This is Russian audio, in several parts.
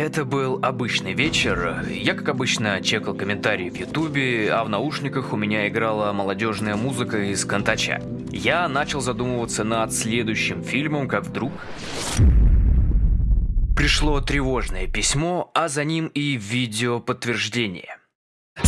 Это был обычный вечер. Я, как обычно, чекал комментарии в Ютубе, а в наушниках у меня играла молодежная музыка из Контача. Я начал задумываться над следующим фильмом, как вдруг... Пришло тревожное письмо, а за ним и видео подтверждение.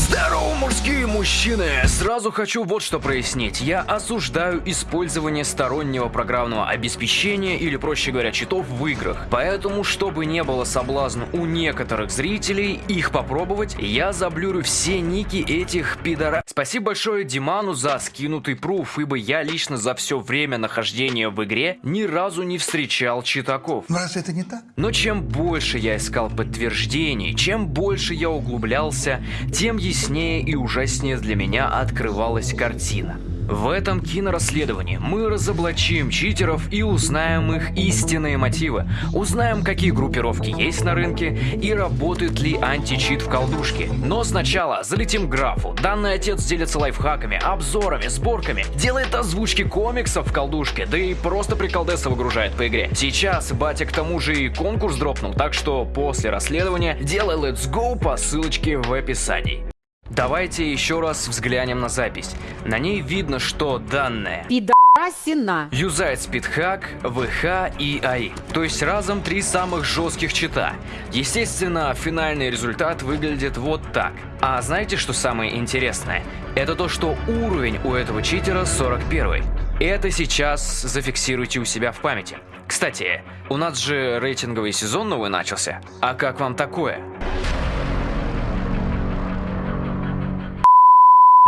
Здорово, мужские мужчины! Сразу хочу вот что прояснить. Я осуждаю использование стороннего программного обеспечения или, проще говоря, читов в играх. Поэтому, чтобы не было соблазна у некоторых зрителей их попробовать, я заблюрю все ники этих пидора... Спасибо большое Диману за скинутый пруф, ибо я лично за все время нахождения в игре ни разу не встречал читаков. Но разве это не так? Но чем больше я искал подтверждений, чем больше я углублялся, тем яснее и ужаснее для меня открывалась картина. В этом кинорасследовании мы разоблачим читеров и узнаем их истинные мотивы. Узнаем, какие группировки есть на рынке и работает ли античит в колдушке. Но сначала залетим к графу. Данный отец делится лайфхаками, обзорами, сборками, делает озвучки комиксов в колдушке, да и просто приколдеса выгружает по игре. Сейчас батя к тому же и конкурс дропнул, так что после расследования делай let's go по ссылочке в описании. Давайте еще раз взглянем на запись. На ней видно, что данные Пидорасина. юзает спидхак, ВХ и АИ. То есть разом три самых жестких чита. Естественно, финальный результат выглядит вот так. А знаете, что самое интересное? Это то, что уровень у этого читера 41. Это сейчас зафиксируйте у себя в памяти. Кстати, у нас же рейтинговый сезон новый начался. А как вам такое?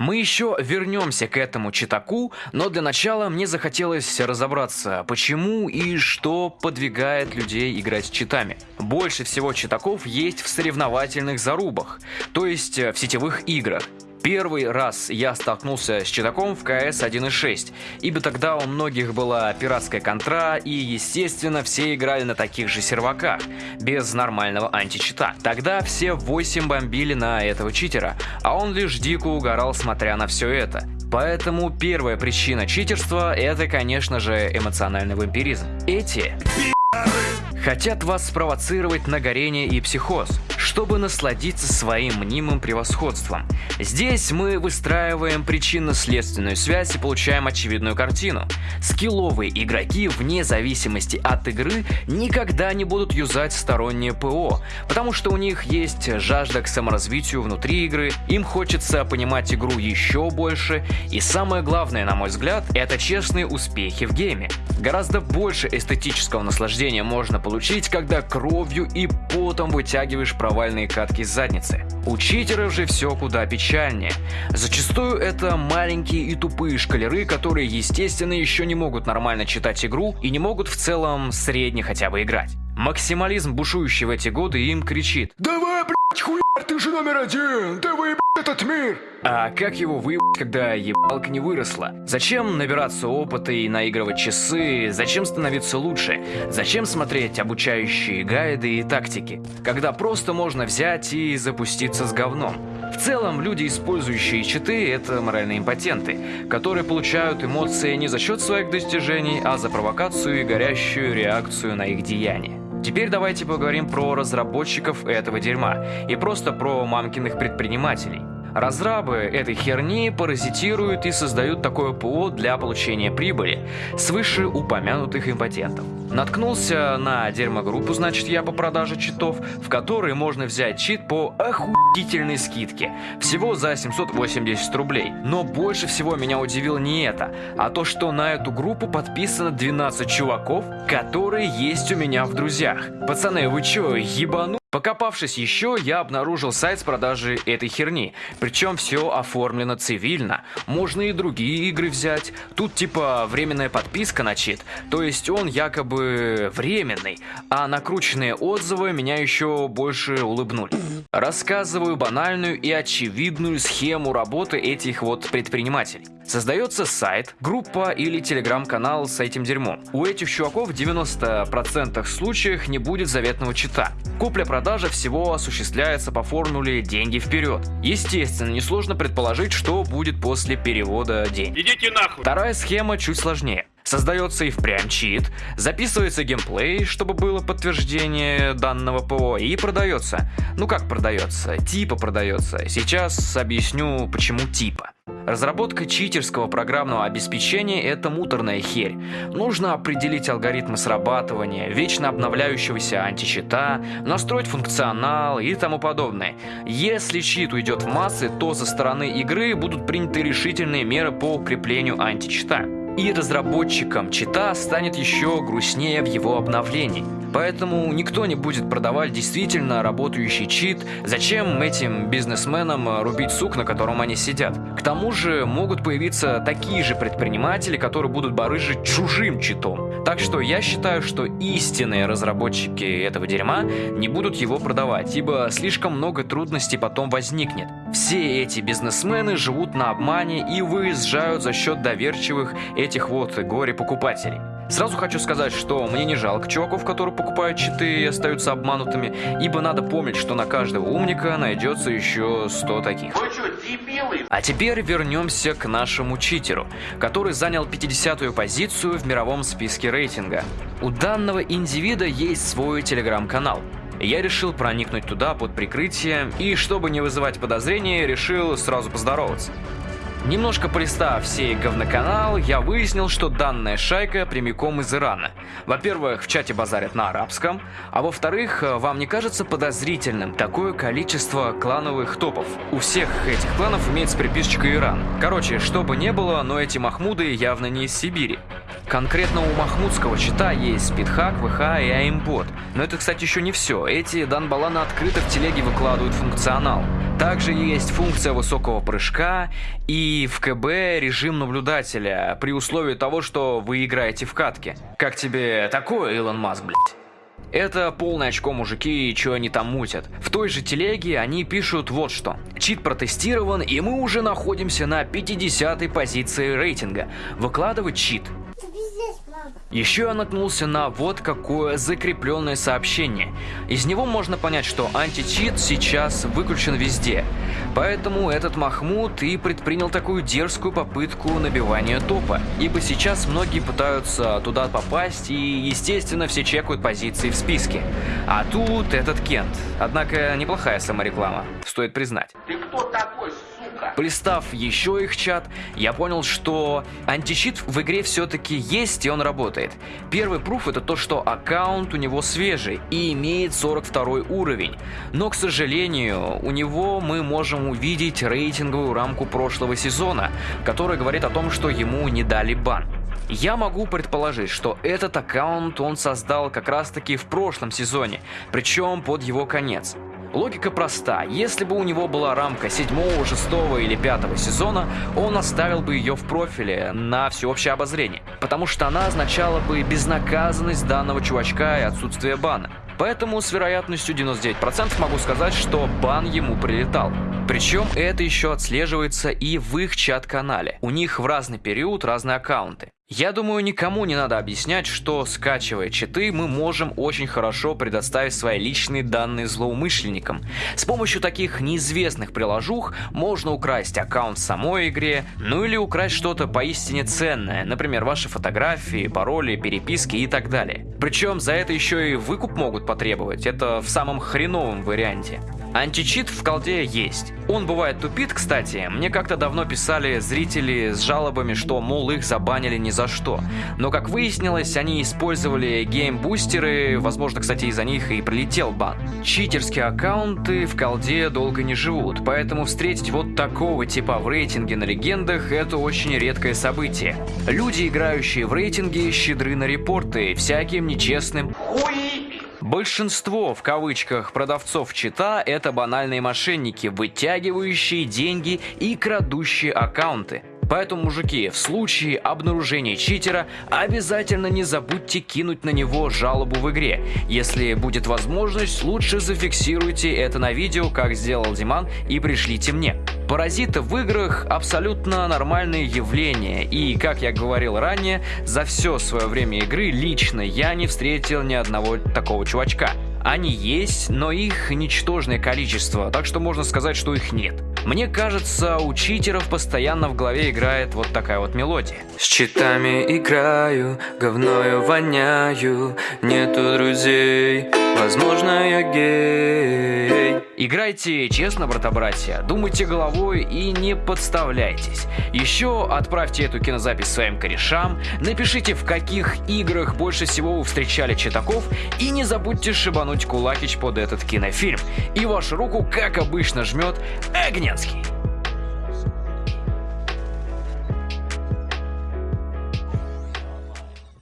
Мы еще вернемся к этому читаку, но для начала мне захотелось разобраться, почему и что подвигает людей играть с читами. Больше всего читаков есть в соревновательных зарубах, то есть в сетевых играх. Первый раз я столкнулся с читаком в CS 1.6, ибо тогда у многих была пиратская контра, и, естественно, все играли на таких же серваках, без нормального античита. Тогда все 8 бомбили на этого читера, а он лишь дико угорал, смотря на все это. Поэтому первая причина читерства – это, конечно же, эмоциональный вампиризм. Эти хотят вас спровоцировать на горение и психоз, чтобы насладиться своим мнимым превосходством. Здесь мы выстраиваем причинно-следственную связь и получаем очевидную картину. Скилловые игроки, вне зависимости от игры, никогда не будут юзать стороннее ПО, потому что у них есть жажда к саморазвитию внутри игры, им хочется понимать игру еще больше, и самое главное, на мой взгляд, это честные успехи в гейме. Гораздо больше эстетического наслаждения можно получить, когда кровью и потом вытягиваешь провальные катки задницы. У читеров же все куда печальнее. Зачастую это маленькие и тупые шкалеры, которые естественно еще не могут нормально читать игру и не могут в целом средне хотя бы играть. Максимализм, бушующий в эти годы, им кричит Давай, хуяр, ты же номер один! Ты выеб этот мир! А как его выебать, когда ебалка не выросла? Зачем набираться опыта и наигрывать часы? Зачем становиться лучше? Зачем смотреть обучающие гайды и тактики? Когда просто можно взять и запуститься с говном. В целом, люди, использующие читы, это моральные импотенты, которые получают эмоции не за счет своих достижений, а за провокацию и горящую реакцию на их деяния. Теперь давайте поговорим про разработчиков этого дерьма и просто про мамкиных предпринимателей. Разрабы этой херни паразитируют и создают такое ПО для получения прибыли с вышеупомянутых импотентов. Наткнулся на дерьмогруппу, значит я по продаже читов, в которой можно взять чит по охуительной скидке, всего за 780 рублей. Но больше всего меня удивило не это, а то, что на эту группу подписано 12 чуваков, которые есть у меня в друзьях. Пацаны, вы чё, ебану? Покопавшись еще, я обнаружил сайт с продажей этой херни. Причем все оформлено цивильно. Можно и другие игры взять. Тут типа временная подписка на чит. То есть он якобы временный. А накрученные отзывы меня еще больше улыбнули. Рассказываю банальную и очевидную схему работы этих вот предпринимателей. Создается сайт, группа или телеграм-канал с этим дерьмом. У этих чуваков в 90% случаях не будет заветного чита. Купля-продажа всего осуществляется по формуле «деньги вперед». Естественно, несложно предположить, что будет после перевода денег. Идите нахуй! Вторая схема чуть сложнее. Создается и впрямь чит, записывается геймплей, чтобы было подтверждение данного ПО, и продается. Ну как продается? Типа продается. Сейчас объясню, почему типа. Разработка читерского программного обеспечения – это муторная херь. Нужно определить алгоритмы срабатывания, вечно обновляющегося античита, настроить функционал и тому подобное. Если чит уйдет в массы, то со стороны игры будут приняты решительные меры по укреплению античита. И разработчикам чита станет еще грустнее в его обновлении. Поэтому никто не будет продавать действительно работающий чит. Зачем этим бизнесменам рубить сук, на котором они сидят? К тому же могут появиться такие же предприниматели, которые будут барыжить чужим читом. Так что я считаю, что истинные разработчики этого дерьма не будут его продавать, ибо слишком много трудностей потом возникнет. Все эти бизнесмены живут на обмане и выезжают за счет доверчивых этих вот горе-покупателей. Сразу хочу сказать, что мне не жалко чуваков, которые покупают читы и остаются обманутыми, ибо надо помнить, что на каждого умника найдется еще 100 таких. Вы что, дебилы? А теперь вернемся к нашему читеру, который занял 50-ю позицию в мировом списке рейтинга. У данного индивида есть свой телеграм-канал. Я решил проникнуть туда под прикрытием и, чтобы не вызывать подозрения, решил сразу поздороваться. Немножко полистав сей говноканал, я выяснил, что данная шайка прямиком из Ирана. Во-первых, в чате базарят на арабском, а во-вторых, вам не кажется подозрительным такое количество клановых топов? У всех этих кланов имеется приписочка Иран. Короче, что бы ни было, но эти махмуды явно не из Сибири. Конкретно у махмудского чита есть спидхак, ВХ и аимбот. Но это, кстати, еще не все. Эти данбаланы открыто в телеге выкладывают функционал. Также есть функция высокого прыжка и в КБ режим наблюдателя, при условии того, что вы играете в катке. Как тебе такое, Илон Маск, блядь? Это полное очко мужики и что они там мутят. В той же телеге они пишут вот что. Чит протестирован и мы уже находимся на 50 позиции рейтинга. Выкладывать чит еще я наткнулся на вот какое закрепленное сообщение. Из него можно понять, что античит сейчас выключен везде. Поэтому этот Махмуд и предпринял такую дерзкую попытку набивания топа. Ибо сейчас многие пытаются туда попасть и, естественно, все чекают позиции в списке. А тут этот Кент. Однако неплохая самореклама, стоит признать. Ты кто такой, Полистав еще их чат, я понял, что античит в игре все-таки есть и он работает. Первый пруф это то, что аккаунт у него свежий и имеет 42 уровень. Но, к сожалению, у него мы можем увидеть рейтинговую рамку прошлого сезона, которая говорит о том, что ему не дали бан. Я могу предположить, что этот аккаунт он создал как раз таки в прошлом сезоне, причем под его конец. Логика проста. Если бы у него была рамка 7, 6 или 5 сезона, он оставил бы ее в профиле на всеобщее обозрение, потому что она означала бы безнаказанность данного чувачка и отсутствие бана. Поэтому с вероятностью 99% могу сказать, что бан ему прилетал. Причем это еще отслеживается и в их чат-канале. У них в разный период разные аккаунты. Я думаю, никому не надо объяснять, что скачивая читы, мы можем очень хорошо предоставить свои личные данные злоумышленникам. С помощью таких неизвестных приложух можно украсть аккаунт в самой игре, ну или украсть что-то поистине ценное, например, ваши фотографии, пароли, переписки и так далее. Причем за это еще и выкуп могут потребовать, это в самом хреновом варианте. Античит в колде есть. Он бывает тупит, кстати. Мне как-то давно писали зрители с жалобами, что, мол, их забанили ни за что. Но, как выяснилось, они использовали геймбустеры, возможно, кстати, из-за них и прилетел бан. Читерские аккаунты в колде долго не живут, поэтому встретить вот такого типа в рейтинге на легендах – это очень редкое событие. Люди, играющие в рейтинге, щедры на репорты всяким нечестным хуи Большинство, в кавычках, продавцов чита – это банальные мошенники, вытягивающие деньги и крадущие аккаунты. Поэтому, мужики, в случае обнаружения читера обязательно не забудьте кинуть на него жалобу в игре. Если будет возможность, лучше зафиксируйте это на видео, как сделал Диман, и пришлите мне. Паразиты в играх абсолютно нормальное явление, и, как я говорил ранее, за все свое время игры лично я не встретил ни одного такого чувачка. Они есть, но их ничтожное количество, так что можно сказать, что их нет. Мне кажется, у читеров постоянно в голове играет вот такая вот мелодия. С читами играю, говною воняю, нету друзей, возможно я гей. Играйте честно, брата-братья, думайте головой и не подставляйтесь. Еще отправьте эту кинозапись своим корешам, напишите в каких играх больше всего вы встречали читаков и не забудьте шибануть кулакич под этот кинофильм. И вашу руку, как обычно, жмет Огненский.